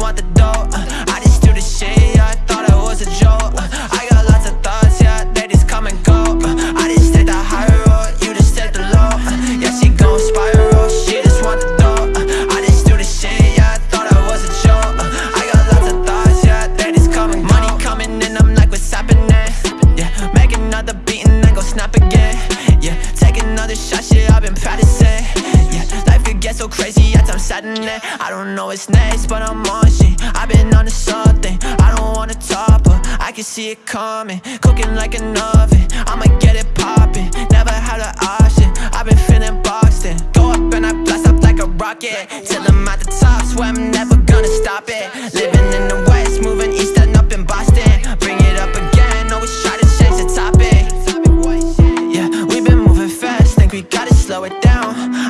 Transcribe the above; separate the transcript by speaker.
Speaker 1: want the dough uh, I just do the shit, yeah, I thought it was a joke uh, I got lots of thoughts, yeah, they just come and go uh, I just take the high road, you just take the low uh, Yeah, she gon' spiral, she just want the dough uh, I just do the shit, yeah, I thought it was a joke uh, I got lots of thoughts, yeah, they just come and go. Money coming in, I'm like, what's happening? Yeah, make another beat and then go snap again. Yeah, take another shot, shit, I've been practicing. Yeah, life could get so crazy, saddening I don't know what's next, but I'm on shit I've been on to something, I don't wanna talk But I can see it coming, cooking like an oven. I'ma get it popping, never had an option. I've been feeling boxed in. Go up and I blast up like a rocket. Till I'm at the top, swear I'm never gonna stop it. Living in the west, moving east and up in Boston. Bring it up again, always try to change the topic. Yeah, we've been moving fast, think we gotta slow it down